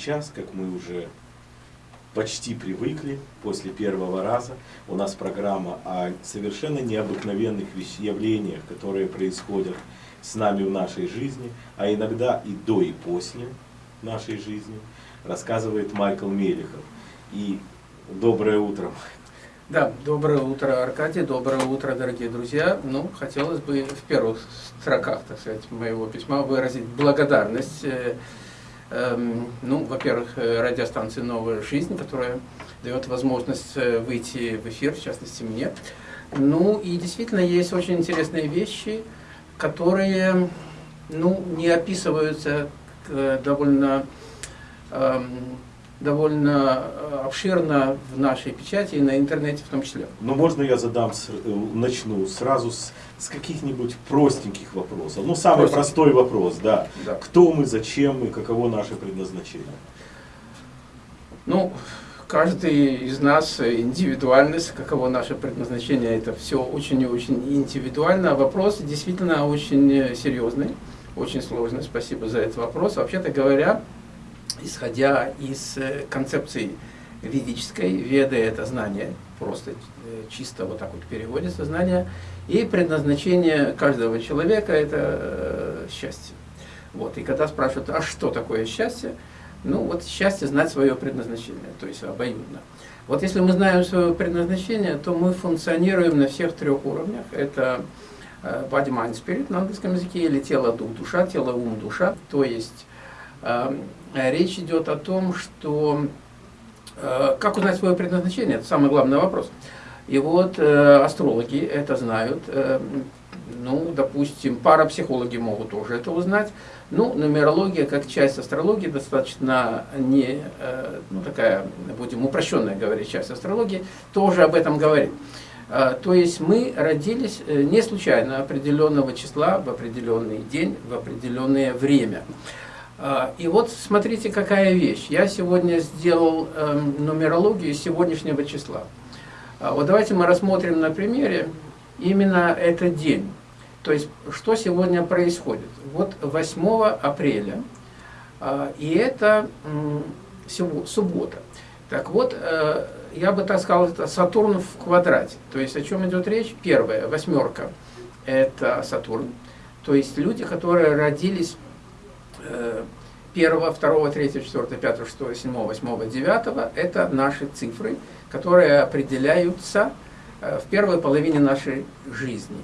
сейчас, как мы уже почти привыкли после первого раза. У нас программа о совершенно необыкновенных явлениях, которые происходят с нами в нашей жизни, а иногда и до и после нашей жизни, рассказывает Майкл Мелехов. И доброе утро, да, доброе утро, Аркадий, доброе утро, дорогие друзья. Ну, хотелось бы в первых строках, так сказать, моего письма выразить благодарность э, ну, во-первых, э, радиостанции «Новая жизнь», которая дает возможность э, выйти в эфир, в частности мне. Ну, и действительно есть очень интересные вещи, которые, ну, не описываются э, довольно эм, довольно э, обширно в нашей печати и на интернете в том числе. Но можно я задам, э, начну сразу с, с каких-нибудь простеньких вопросов. Ну, самый Простенький. простой вопрос, да. да. Кто мы, зачем мы, каково наше предназначение? Ну, каждый из нас индивидуальность, каково наше предназначение, это все очень и очень индивидуально. Вопрос действительно очень серьезный, очень сложный. Спасибо за этот вопрос. Вообще-то говоря, исходя из э, концепции ведической, веды это знание, просто э, чисто вот так вот переводится знание, и предназначение каждого человека это э, счастье. Вот. И когда спрашивают, а что такое счастье? Ну вот счастье знать свое предназначение, то есть обоюдно. Вот если мы знаем свое предназначение, то мы функционируем на всех трех уровнях. Это body, mind, spirit на английском языке, или тело, дух, душа, тело, ум, душа. То есть речь идет о том, что э, как узнать свое предназначение, это самый главный вопрос. И вот э, астрологи это знают, э, ну, допустим, парапсихологи могут тоже это узнать. Ну, нумерология, как часть астрологии, достаточно не, ну, такая, будем упрощенная говорить, часть астрологии, тоже об этом говорит. То есть мы родились не случайно определенного числа в определенный день, в определенное время. А, и вот смотрите, какая вещь. Я сегодня сделал эм, нумерологию сегодняшнего числа. А, вот давайте мы рассмотрим на примере именно этот день. То есть, что сегодня происходит. Вот 8 апреля, а, и это суббота. Так вот, э, я бы так сказал, это Сатурн в квадрате. То есть, о чем идет речь? Первая, восьмерка, это Сатурн. То есть, люди, которые родились Э, первого, второго, третьего, четвертого, пятого, шестого, седьмого, восьмого, девятого – это наши цифры, которые определяются э, в первой половине нашей жизни.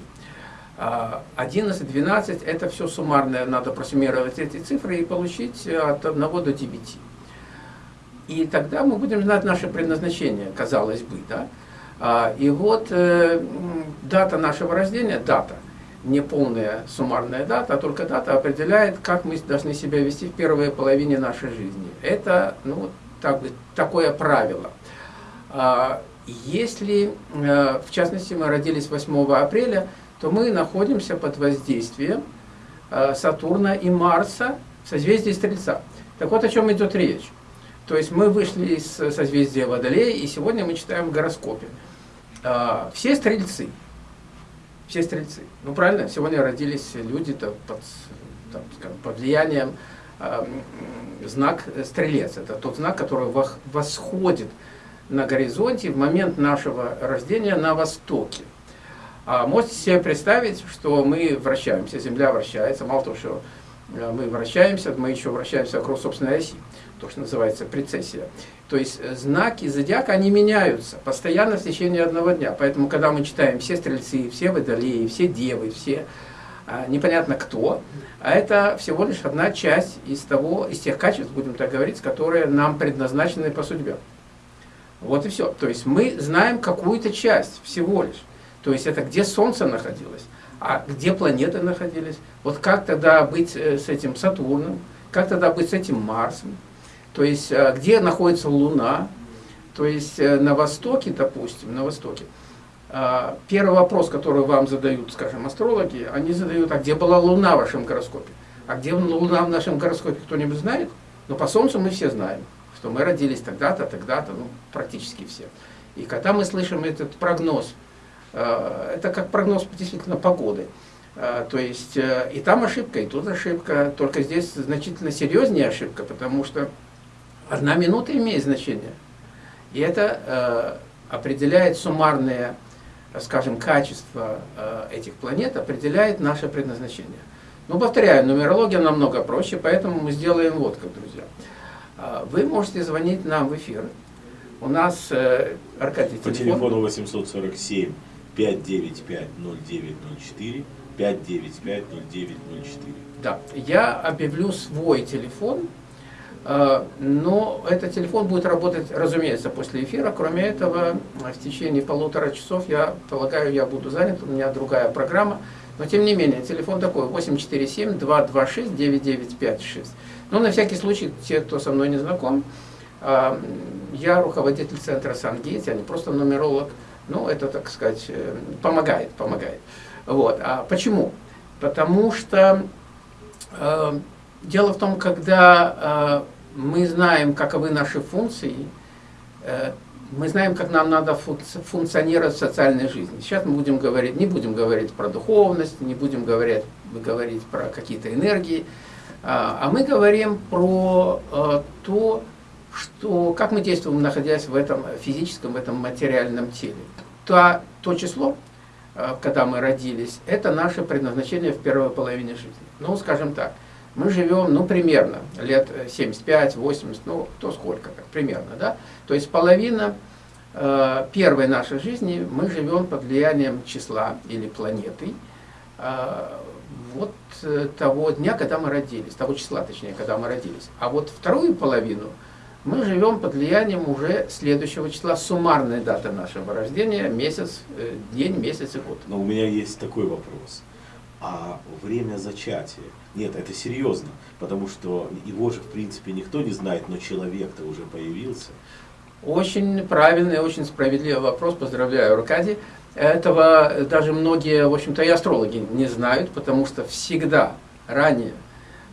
11, а 12 – это все суммарное, надо просуммировать эти цифры и получить от 1 до 9. И тогда мы будем знать наше предназначение, казалось бы. Да? А, и вот э, дата нашего рождения, дата – не полная суммарная дата, а только дата определяет, как мы должны себя вести в первой половине нашей жизни. Это ну, так, такое правило. А, если, э, в частности, мы родились 8 апреля, то мы находимся под воздействием э, Сатурна и Марса в созвездии Стрельца. Так вот, о чем идет речь. То есть мы вышли из созвездия Водолея, и сегодня мы читаем в гороскопе. А, все стрельцы, все стрельцы. Ну правильно, сегодня родились люди -то под, там, скажем, под влиянием э, знак стрелец. Это тот знак, который восходит на горизонте в момент нашего рождения на востоке. А можете себе представить, что мы вращаемся, Земля вращается, мало того, что э, мы вращаемся, мы еще вращаемся вокруг собственной оси то, что называется прецессия. То есть э, знаки зодиака, они меняются постоянно в течение одного дня. Поэтому, когда мы читаем все стрельцы, все водолеи, все девы, все а, непонятно кто, а это всего лишь одна часть из, того, из тех качеств, будем так говорить, которые нам предназначены по судьбе. Вот и все. То есть мы знаем какую-то часть всего лишь. То есть это где Солнце находилось, а где планеты находились. Вот как тогда быть э, с этим Сатурном, как тогда быть с этим Марсом, то есть, э, где находится Луна, то есть э, на востоке, допустим, на востоке, э, первый вопрос, который вам задают, скажем, астрологи, они задают, а где была Луна в вашем гороскопе? А где Луна в нашем гороскопе, кто-нибудь знает? Но по Солнцу мы все знаем, что мы родились тогда-то, тогда-то, ну, практически все. И когда мы слышим этот прогноз, это как прогноз действительно погоды. То есть и там ошибка, и тут ошибка, только здесь значительно серьезнее ошибка, потому что Одна минута имеет значение. И это э, определяет суммарное, скажем, качество э, этих планет, определяет наше предназначение. Но, повторяю, нумерология намного проще, поэтому мы сделаем вот как, друзья. Э, вы можете звонить нам в эфир. У нас, э, Аркадий, По телефону 847 595 0904 595 0904. Да, я объявлю свой телефон, но этот телефон будет работать, разумеется, после эфира. Кроме этого, в течение полутора часов, я полагаю, я буду занят, у меня другая программа. Но тем не менее, телефон такой 847-226-9956. Ну, на всякий случай, те, кто со мной не знаком, э, я руководитель центра Сангейт, я не просто нумеролог, ну, это, так сказать, э, помогает, помогает. Вот. А почему? Потому что э, дело в том, когда э, мы знаем, каковы наши функции, э, мы знаем, как нам надо функционировать в социальной жизни. Сейчас мы будем говорить, не будем говорить про духовность, не будем говорить, говорить про какие-то энергии, а, а мы говорим про э, то, что, как мы действуем, находясь в этом физическом, в этом материальном теле. То, то число, Э, когда мы родились, это наше предназначение в первой половине жизни. Ну, скажем так, мы живем, ну, примерно, лет 75-80, ну, кто сколько, как, примерно, да? То есть половина э, первой нашей жизни мы живем под влиянием числа или планеты, э, вот э, того дня, когда мы родились, того числа, точнее, когда мы родились. А вот вторую половину – мы живем под влиянием уже следующего числа, суммарной даты нашего рождения, месяц, э, день, месяц и год. Но у меня есть такой вопрос. А время зачатия? Нет, это серьезно, потому что его же, в принципе, никто не знает, но человек-то уже появился. Очень правильный, очень справедливый вопрос, поздравляю, Аркадий. Этого даже многие, в общем-то, и астрологи не знают, потому что всегда ранее,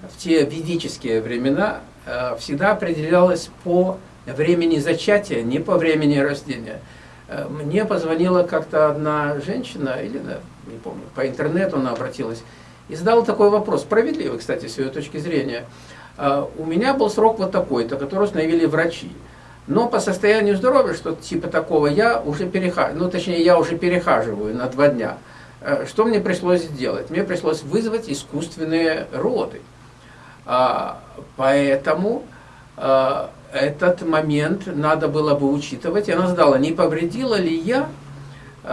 в те ведические времена, Э, всегда определялось по времени зачатия, не по времени рождения. Э, мне позвонила как-то одна женщина, или, не помню, по интернету она обратилась, и задала такой вопрос, справедливый, кстати, с ее точки зрения. «Э, у меня был срок вот такой-то, который установили врачи. Но по состоянию здоровья, что типа такого, я уже перехаживаю, ну точнее, я уже перехаживаю на два дня. Что мне пришлось сделать? Мне пришлось вызвать искусственные роды. А, поэтому а, этот момент надо было бы учитывать. Она задала, не повредила ли я а,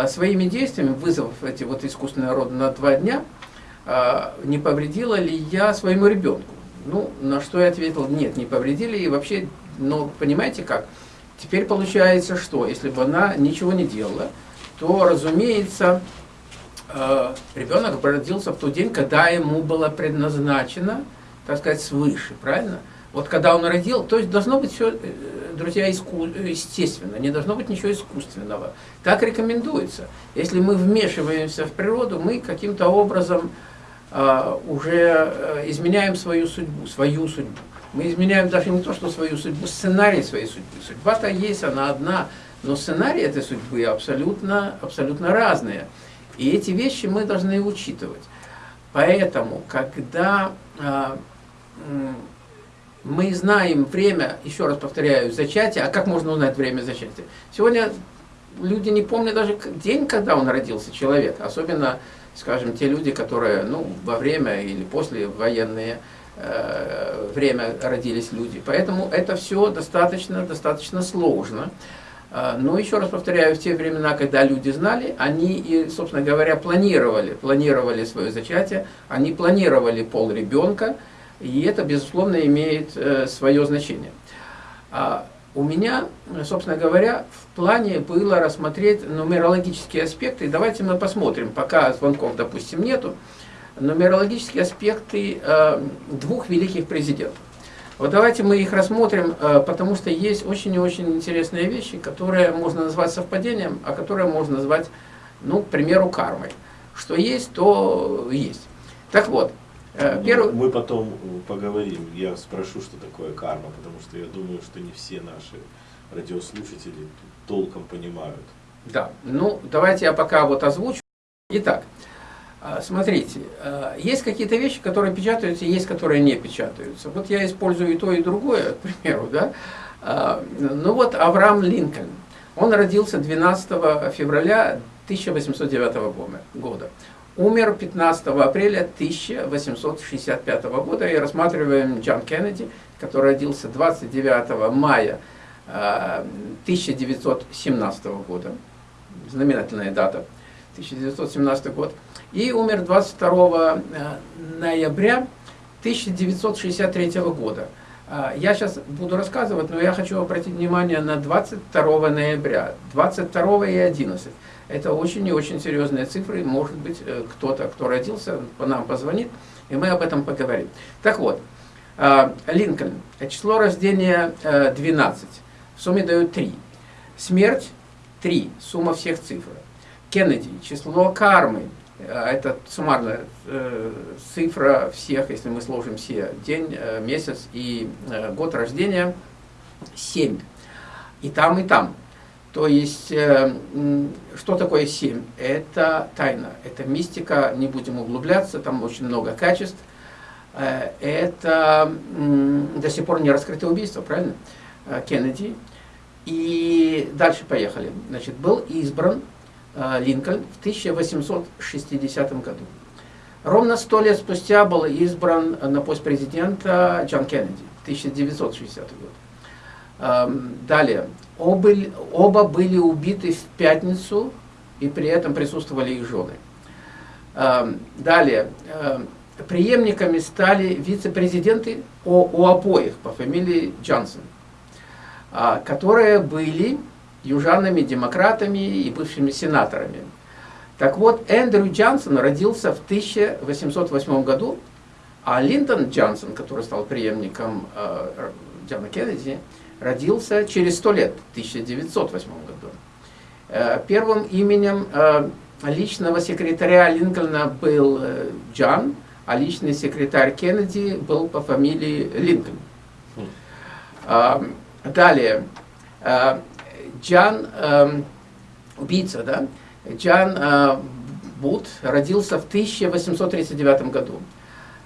своими действиями, вызвав эти вот искусственные роды на два дня, не повредила ли я своему ребенку? Ну, на что я ответил, нет, не повредили. И вообще, ну, понимаете как? Теперь получается, что если бы она ничего не делала, то, разумеется, ребенок родился в тот день, когда ему было предназначено так сказать, свыше, правильно? Вот когда он родил, то есть должно быть все, э, друзья, иску, естественно, не должно быть ничего искусственного. Так рекомендуется. Если мы вмешиваемся в природу, мы каким-то образом э, уже изменяем свою судьбу, свою судьбу. Мы изменяем даже не то, что свою судьбу, сценарий своей судьбы. Судьба-то есть, она одна, но сценарии этой судьбы абсолютно, абсолютно разные. И эти вещи мы должны учитывать. Поэтому, когда э, мы знаем время, еще раз повторяю, зачатия. А как можно узнать время зачатия? Сегодня люди не помнят даже день, когда он родился, человек. Особенно, скажем, те люди, которые ну, во время или после военные э, время родились люди. Поэтому это все достаточно, достаточно сложно. Э, но еще раз повторяю, в те времена, когда люди знали, они и, собственно говоря, планировали, планировали свое зачатие, они планировали пол ребенка, и это, безусловно, имеет э, свое значение. А у меня, собственно говоря, в плане было рассмотреть нумерологические аспекты. Давайте мы посмотрим, пока звонков, допустим, нету, нумерологические аспекты э, двух великих президентов. Вот давайте мы их рассмотрим, э, потому что есть очень и очень интересные вещи, которые можно назвать совпадением, а которые можно назвать, ну, к примеру, кармой. Что есть, то есть. Так вот, Э, ну, Первый... Мы потом поговорим, я спрошу, что такое карма, потому что я думаю, что не все наши радиослушатели толком понимают. Да, ну давайте я пока вот озвучу. Итак, А, смотрите, есть какие-то вещи, которые печатаются, есть, которые не печатаются. Вот я использую и то, и другое, к примеру, да. Ну вот Авраам Линкольн, он родился 12 февраля 1809 года. Умер 15 апреля 1865 года. И рассматриваем Джон Кеннеди, который родился 29 мая 1917 года. Знаменательная дата. 1917 год. И умер 22 ноября 1963 года. А, я сейчас буду рассказывать, но я хочу обратить внимание на 22 ноября, 22 и 11. Это очень и очень серьезные цифры. Может быть, э, кто-то, кто родился, по нам позвонит, и мы об этом поговорим. Так вот, а, Линкольн. Число рождения 12. Э, В сумме дают 3. Смерть 3. Сумма всех цифр. Кеннеди. Число кармы Э, это суммарная э, цифра всех, если мы сложим все, день, э, месяц и э, год рождения, 7. И там, и там. То есть, э, что такое 7? Это тайна, это мистика, не будем углубляться, там очень много качеств. Э, это до сих пор не раскрытое убийство, правильно? Э, Кеннеди. И дальше поехали. Значит, был избран Линкольн в 1860 году. Ровно сто лет спустя был избран на пост президента Джон Кеннеди, 1960 год. Эм, далее, оба, оба были убиты в пятницу, и при этом присутствовали их жены. Эм, далее, эм, преемниками стали вице-президенты у обоих по фамилии Джонсон, а, которые были южанами, демократами и бывшими сенаторами. Так вот, Эндрю Джонсон родился в 1808 году, а Линдон Джонсон, который стал преемником э, Джона Кеннеди, родился через сто лет, в 1908 году. Э, первым именем э, личного секретаря Линкольна был э, Джон, а личный секретарь Кеннеди был по фамилии Линкольн. Хм. Далее, Джан, э, убийца, да, Джан Бут родился в 1839 году.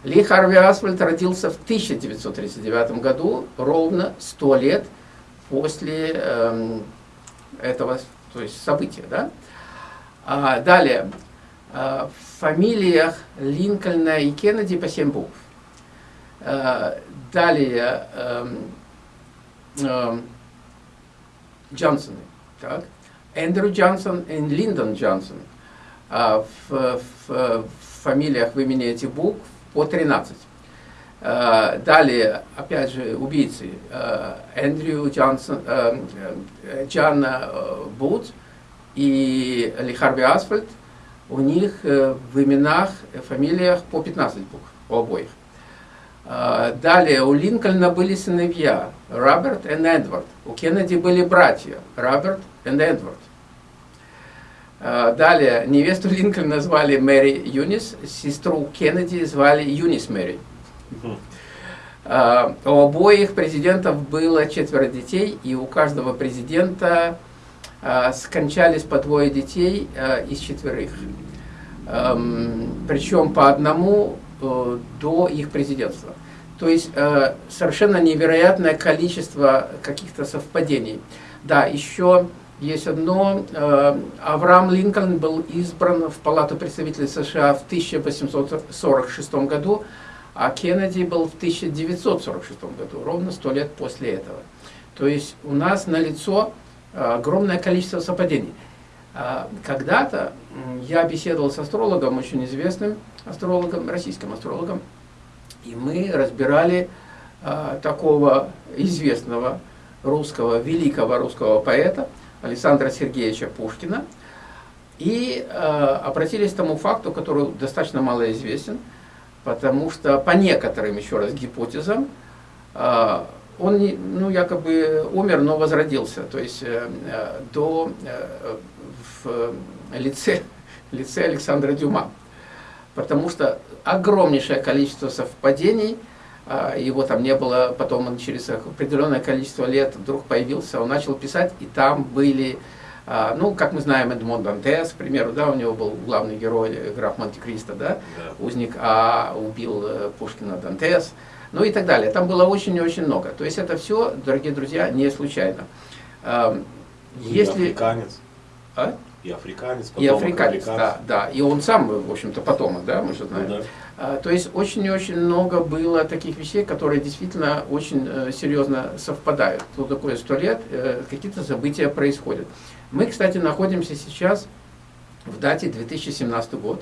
Ли Харви Асфальд родился в 1939 году, ровно 100 лет после э, этого то есть события. Да? А, далее, э, в фамилиях Линкольна и Кеннеди по 7 букв. Э, далее, э, э, Джонсоны. Так? Эндрю Джонсон и Линдон Джонсон. А, в, в, в фамилиях в имени этих букв по 13. А, далее, опять же, убийцы. А, Эндрю Джонсон, а, Джон Бут и Ли Харви Асфальд. У них в именах, фамилиях по 15 букв, у обоих. Далее, у Линкольна были сыновья Роберт и Эдвард. У Кеннеди были братья Роберт и Эдвард. А, далее, невесту Линкольна звали Мэри Юнис, сестру Кеннеди звали Юнис Мэри. А, у обоих президентов было четверо детей, и у каждого президента скончались по двое детей из четверых. Причем по одному Э, до их президентства. То есть э, совершенно невероятное количество каких-то совпадений. Да, еще есть одно. Э, Авраам Линкольн был избран в Палату представителей США в 1846 году, а Кеннеди был в 1946 году, ровно сто лет после этого. То есть у нас налицо огромное количество совпадений. Когда-то я беседовал с астрологом, очень известным, астрологом, российским астрологом, и мы разбирали э, такого известного русского, великого русского поэта Александра Сергеевича Пушкина, и э, обратились к тому факту, который достаточно мало известен, потому что по некоторым, еще раз, гипотезам, э, он ну, якобы умер, но возродился, то есть э, до, э, в лице, лице Александра Дюма. Потому что огромнейшее количество совпадений, его там не было, потом он через определенное количество лет вдруг появился, он начал писать, и там были А, ну, как мы знаем, Эдмон Дантес, к примеру, да, у него был главный герой, граф Монте-Кристо, да, Да. узник, а убил э, Пушкина Дантес, ну и так далее. Там было очень и очень много. То есть это все, дорогие друзья, не случайно. Эм, Ну, и Если... африканец. А? И африканец, И потомок африканец, да, да. И он сам, в общем-то, потомок, да, мы же Ну знаем. да. А, То есть очень и очень много было таких вещей, которые действительно очень э, серьезно совпадают. Тут такое сто лет, э, какие-то события происходят. Мы, кстати, находимся сейчас в дате 2017 год.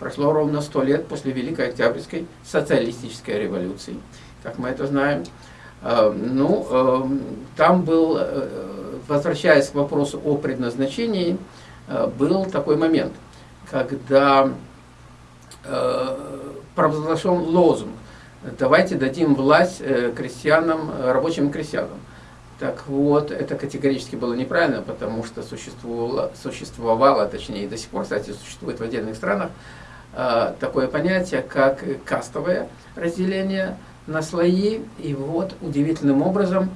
Прошло ровно сто лет после Великой Октябрьской социалистической революции, как мы это знаем. Э, Ну, э, там был, возвращаясь к вопросу о предназначении, был такой момент, когда провозглашен лозунг «давайте дадим власть э, крестьянам, э, рабочим крестьянам». Так вот, это категорически было неправильно, потому что существовало, существовало, точнее до сих пор, кстати, существует в отдельных странах, э, такое понятие, как кастовое разделение на слои. И вот удивительным образом,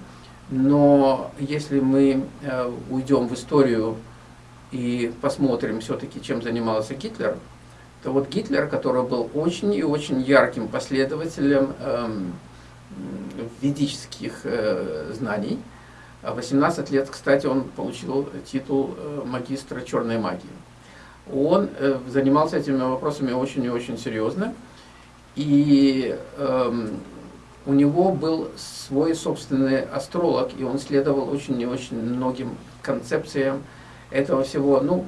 но если мы уйдем в историю и посмотрим все-таки, чем занимался Гитлер, то вот Гитлер, который был очень и очень ярким последователем эм, ведических э, знаний, а в 18 лет, кстати, он получил титул э, магистра черной магии. Он э, занимался этими вопросами очень и очень серьезно, и эм, у него был свой собственный астролог, и он следовал очень и очень многим концепциям этого всего. Ну,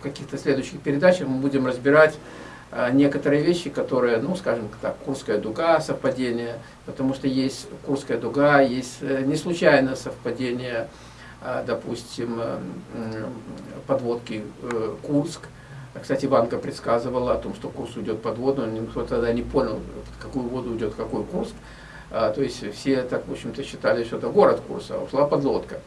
в каких-то следующих передачах мы будем разбирать а, некоторые вещи, которые, ну, скажем так, Курская дуга, совпадение, потому что есть Курская дуга, есть э, не случайно совпадение, допустим, э, м, подводки э, Курск. Кстати, Иванка предсказывала о том, что курс уйдет под воду, никто тогда не понял, какую воду уйдет какой Курск. А, То есть все так, в общем-то, считали, что это город Курса, а ушла подлодка.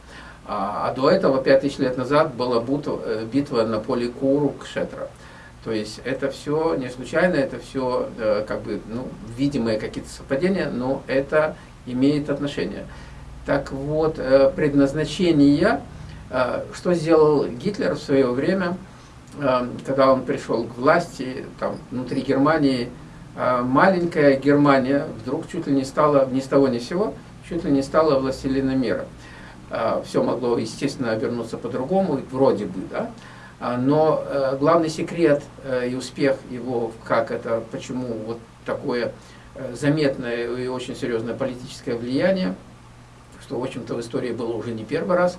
А, а до этого, пять тысяч лет назад, была бутва- э, битва на поле Куру-Кшетра. То есть это все не случайно, это все как бы ну, видимые какие-то совпадения, но это имеет отношение. Так вот, э, предназначение, э, что сделал Гитлер в свое время, э, когда он пришел к власти, там, внутри Германии, э, маленькая Германия вдруг чуть ли не стала, ни с того ни с сего, чуть ли не стала властелином мира. Все могло, естественно, обернуться по-другому, вроде бы, да, а, но э, главный секрет э, и успех его, как это, почему вот такое э, заметное и очень серьезное политическое влияние, что, в общем-то, в истории было уже не первый раз,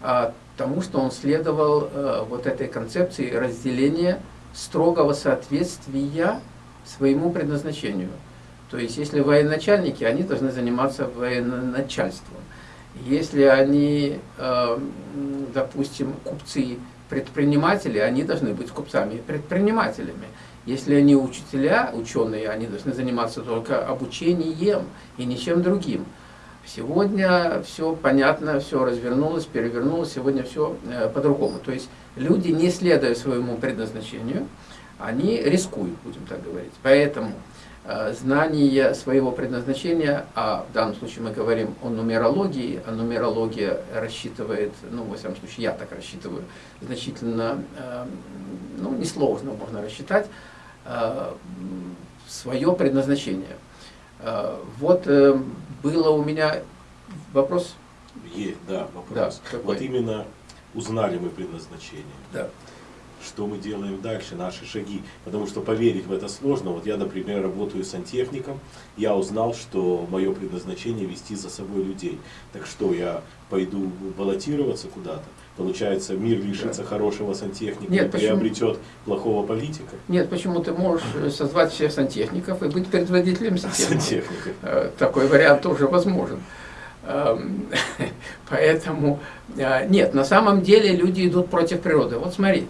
а тому, что он следовал вот этой концепции разделения строгого соответствия своему предназначению. То есть, если военачальники, они должны заниматься военачальством. Если они, э, допустим, купцы, предприниматели, они должны быть купцами и предпринимателями. Если они учителя, ученые, они должны заниматься только обучением и ничем другим. Сегодня все понятно, все развернулось, перевернулось, сегодня все э, по-другому. То есть люди, не следуя своему предназначению, они рискуют, будем так говорить. Поэтому знание своего предназначения, а в данном случае мы говорим о нумерологии, а нумерология рассчитывает, ну, во всяком случае, я так рассчитываю, значительно, э, ну, несложно можно рассчитать, э, свое предназначение. Э, Вот э, было у меня вопрос. Е- да, вопрос. Да, какой? вот именно узнали мы предназначение. Да. Что мы делаем дальше, наши шаги. Потому что поверить в это сложно. Вот я, например, работаю сантехником. Я узнал, что мое предназначение вести за собой людей. Так что я пойду баллотироваться куда-то. Получается, мир лишится хорошего сантехника Нет, и почему? приобретет плохого политика. Нет, почему ты можешь э, созвать всех сантехников и быть предводителем сантехников? Сантехника. Э, Такой вариант тоже возможен. Эм, Поэтому, э, нет, на самом деле люди идут против природы. Вот смотри,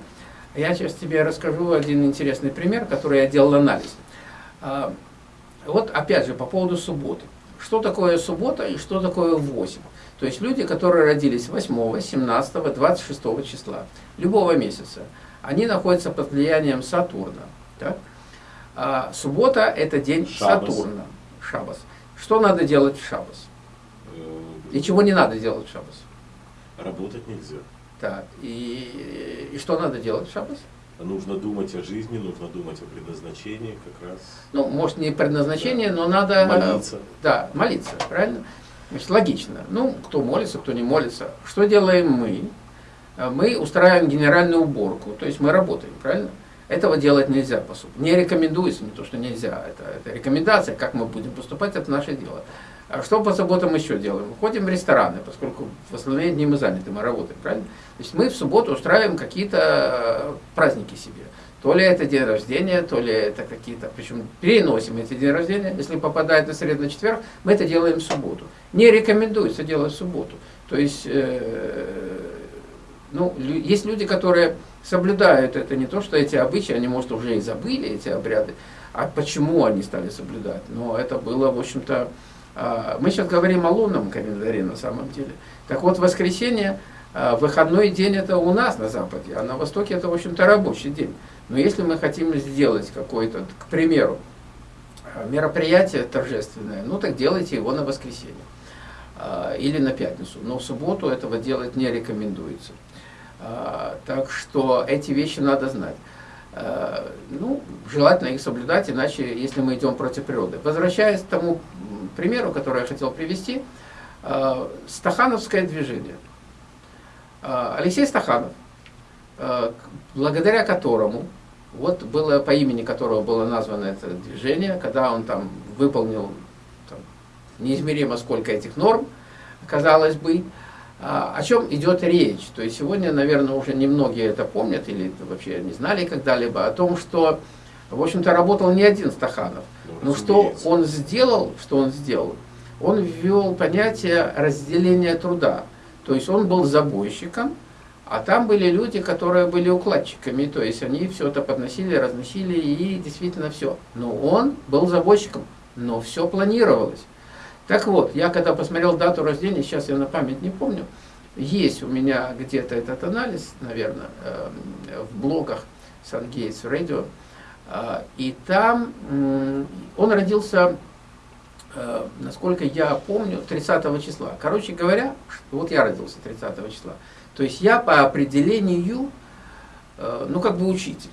я сейчас тебе расскажу один интересный пример, который я делал анализ. Э, Вот опять же по поводу субботы. Что такое суббота и что такое 8? То есть люди, которые родились 8, 17, 26 числа, любого месяца, они находятся под влиянием Сатурна. так? А суббота – это день Шаббас. Сатурна, Шабас. Что надо делать в Шабас? Э, И чего не надо делать в Шабас? Работать нельзя. Так, и, и что надо делать в шаббас? Нужно думать о жизни, нужно думать о предназначении как раз. Ну, может, не предназначение, но надо... Молиться. Да, молиться, правильно? Значит, логично. Ну, кто молится, кто не молится. Что делаем мы? Мы устраиваем генеральную уборку, то есть мы работаем, правильно? Этого делать нельзя, по сути. Не рекомендуется, не то, что нельзя. Это, это рекомендация, как мы будем поступать, это наше дело. А что по субботам еще делаем? Ходим в рестораны, поскольку в остальные дни мы заняты, мы работаем, правильно? То есть мы в субботу устраиваем какие-то э, праздники себе. То ли это день рождения, то ли это какие-то, причем переносим эти дни рождения, если попадает на среду, на четверг, мы это делаем в субботу. Не рекомендуется делать в субботу. То есть, э, ну, есть люди, которые соблюдают это, не то, что эти обычаи, они, может, уже и забыли эти обряды, а почему они стали соблюдать. Но это было, в общем-то, мы сейчас говорим о лунном календаре на самом деле. Так вот, воскресенье, э, выходной день это у нас на Западе, а на Востоке это, в общем-то, рабочий день. Но если мы хотим сделать какое-то, к примеру, мероприятие торжественное, ну так делайте его на воскресенье а, или на пятницу. Но в субботу этого делать не рекомендуется. А, так что эти вещи надо знать. А, ну, желательно их соблюдать, иначе, если мы идем против природы. Возвращаясь к тому примеру, который я хотел привести, Стахановское движение. Алексей Стаханов, благодаря которому вот было по имени которого было названо это движение, когда он там выполнил там, неизмеримо сколько этих норм, казалось бы, о чем идет речь. То есть сегодня, наверное, уже немногие это помнят или вообще не знали когда-либо о том, что, в общем-то, работал не один Стаханов. Ну, Но что он сделал, что он сделал? Он ввел понятие разделения труда. То есть он был забойщиком, а там были люди, которые были укладчиками, то есть они все это подносили, разносили и действительно все. Но он был заводчиком, но все планировалось. Так вот, я когда посмотрел дату рождения, сейчас я на память не помню, есть у меня где-то этот анализ, наверное, эм, в блогах Radio, э, и там он родился, э, насколько я помню, 30 числа. Короче говоря, вот я родился 30 числа. То есть я по определению, э, ну как бы учитель.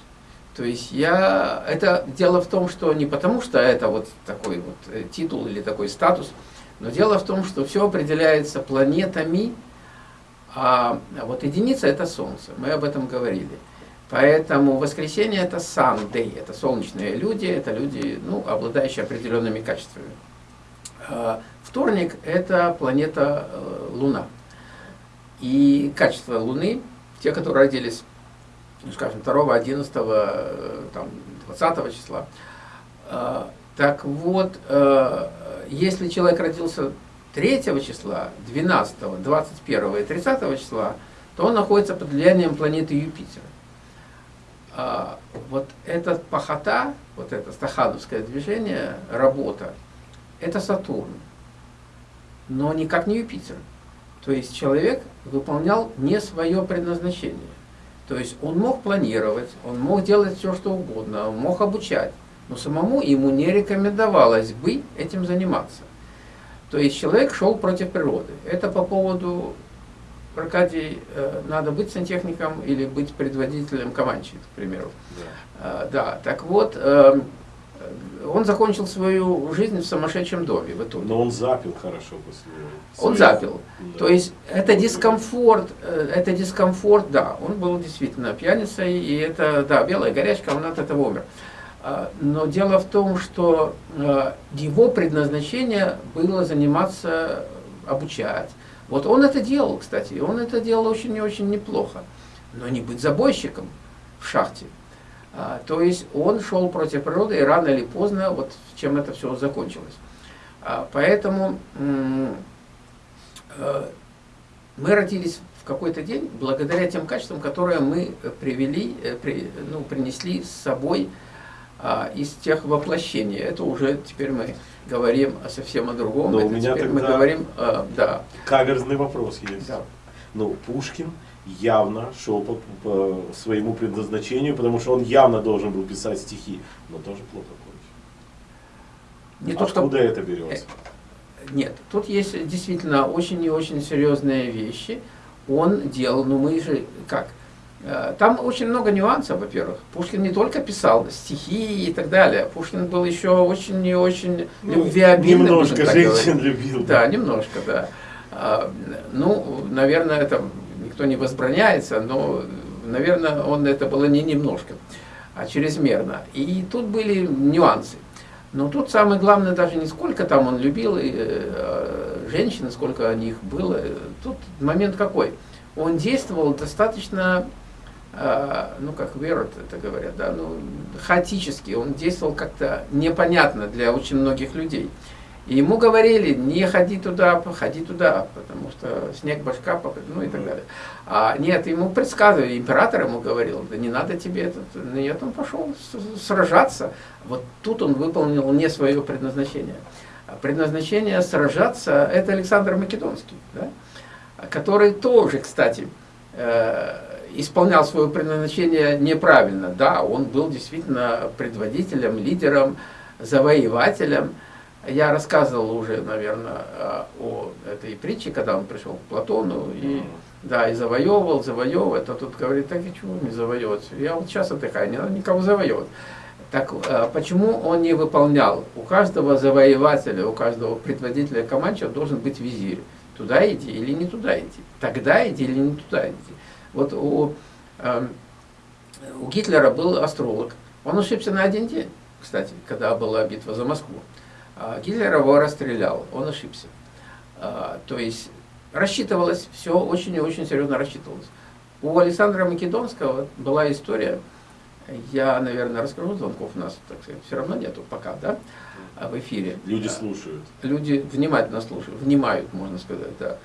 То есть я, это дело в том, что не потому, что это вот такой вот э, титул или такой статус, но дело в том, что все определяется планетами, а вот единица это Солнце, мы об этом говорили. Поэтому воскресенье это Sunday, это солнечные люди, это люди, ну, обладающие определенными качествами. А вторник это планета э, Луна. И качество Луны, те, которые родились, ну, скажем, 2, 11, э, там, 20 числа, э, так вот, э, если человек родился 3 числа, 12, 21 и 30 числа, то он находится под влиянием планеты Юпитера. Вот эта пахота, вот это стахановское движение, работа, это Сатурн, но никак не Юпитер. То есть человек выполнял не свое предназначение. То есть он мог планировать, он мог делать все, что угодно, он мог обучать, но самому ему не рекомендовалось бы этим заниматься. То есть человек шел против природы. Это по поводу, Аркадий, э, надо быть сантехником или быть предводителем команчи, к примеру. Да, да так вот, эм, он закончил свою жизнь в сумасшедшем доме в итоге. Но он запил хорошо после Он запил. Да. То есть это дискомфорт, э, это дискомфорт, да, он был действительно пьяницей, и это, да, белая горячка, он от этого умер. Но дело в том, что э, его предназначение было заниматься, обучать. Вот он это делал, кстати, он это делал очень и очень неплохо. Но не быть забойщиком в шахте. А, то есть он шел против природы, и рано или поздно, вот чем это все закончилось. А, поэтому э, мы родились в какой-то день благодаря тем качествам, которые мы привели, э, при, ну, принесли с собой из тех воплощений. Это уже теперь мы говорим совсем о другом. Но это у меня теперь мы говорим, а, да. Каверзный вопрос есть. Да. Ну, Пушкин явно шел по, по своему предназначению, потому что он явно должен был писать стихи, но тоже плохо кончил. Не Откуда то, что... это берется? Э, нет, тут есть действительно очень и очень серьезные вещи. он делал, ну мы же как, э, там очень много нюансов, во-первых. Пушкин не только писал стихи и так далее. Пушкин был еще очень и очень Ну, любвеобильным. Немножко женщин любил. Да, немножко, да. А, Ну, наверное, это никто не возбраняется, но, наверное, он это было не немножко, а чрезмерно. И тут были нюансы. Но тут самое главное даже не сколько там он любил и, э, женщин, сколько о них было. Тут момент какой? Он действовал достаточно, э, ну как верот это говорят, да, ну, хаотически. Он действовал как-то непонятно для очень многих людей. И ему говорили, не ходи туда, ходи туда, потому что снег башка, ну и так далее. А нет, ему предсказывали, император ему говорил, да не надо тебе этот, нет, он пошел сражаться. Вот тут он выполнил не свое предназначение. А Предназначение сражаться, это Александр Македонский, да? который тоже, кстати, э, исполнял свое предназначение неправильно. Да, он был действительно предводителем, лидером, завоевателем. Я рассказывал уже, наверное, о этой притче, когда он пришел к Платону и, да, и завоевывал, завоевывал. А тут говорит, так и чего мне завоевывать? Я вот сейчас отдыхаю, не надо никого завоевывать. Так э, почему он не выполнял? У каждого завоевателя, у каждого предводителя команча должен быть визирь. Туда иди или не туда идти. Тогда иди или не туда идти. Вот у, эм, у Гитлера был астролог. Он ошибся на один день, кстати, когда была битва за Москву. А Гитлер его расстрелял, он ошибся. А, То есть рассчитывалось, все очень и очень серьезно рассчитывалось. У Александра Македонского была история, я, наверное, расскажу, звонков у нас, так сказать, все равно нету пока, да, в эфире. Люди слушают. Люди внимательно слушают, внимают, можно сказать, да.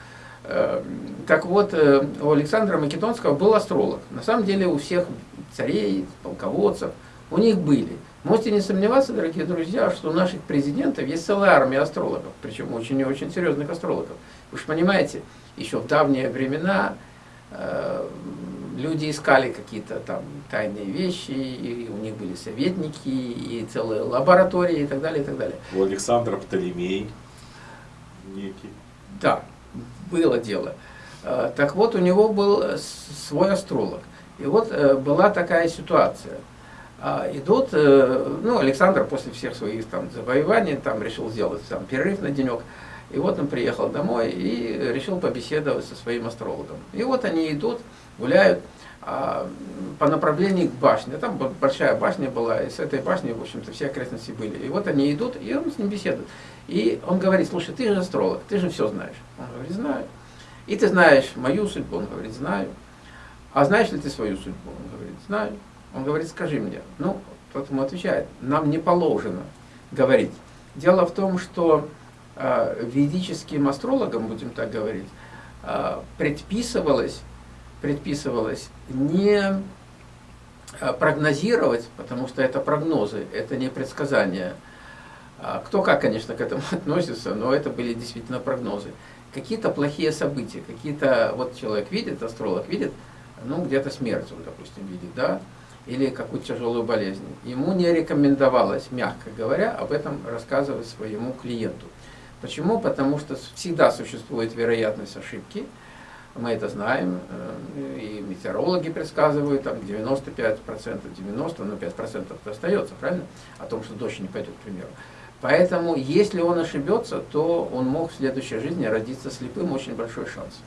Э, Так вот, э, у Александра Македонского был астролог. На самом деле у всех царей, полководцев, у них были. Можете не сомневаться, дорогие друзья, что у наших президентов есть целая армия астрологов, причем очень и очень серьезных астрологов. Вы же понимаете, еще в давние времена э, люди искали какие-то там тайные вещи, и у них были советники, и целые лаборатории, и так далее, и так далее. У Александра Птолемей некий. Да, было дело. Э, Так вот, у него был э, свой астролог. И вот э, была такая ситуация. А, Идут, ну, Александр после всех своих там завоеваний там решил сделать там перерыв на денек. И вот он приехал домой и решил побеседовать со своим астрологом. И вот они идут, гуляют по направлению к башне. Там большая башня была, и с этой башни, в общем-то, все окрестности были. И вот они идут, и он с ним беседует. И он говорит, слушай, ты же астролог, ты же все знаешь. Он говорит, знаю. И ты знаешь мою судьбу? Он говорит, знаю. А знаешь ли ты свою судьбу? Он говорит, знаю. Он говорит, скажи мне. Ну, тот ему отвечает, нам не положено говорить. Дело в том, что э, ведическим астрологам, будем так говорить, э, предписывалось, предписывалось не э, прогнозировать, потому что это прогнозы, это не предсказания. А Кто как, конечно, к этому относится, но это были действительно прогнозы. Какие-то плохие события, какие-то, вот человек видит, астролог видит, ну, где-то смерть он, допустим, видит, да, или какую-то тяжелую болезнь. Ему не рекомендовалось, мягко говоря, об этом рассказывать своему клиенту. Почему? Потому что всегда существует вероятность ошибки, мы это знаем, э, и метеорологи предсказывают, там 95%, 90%, но 5% остается, правильно? О том, что дождь не пойдет, к примеру. Поэтому, если он ошибется, то он мог в следующей жизни родиться слепым, очень большой шанс.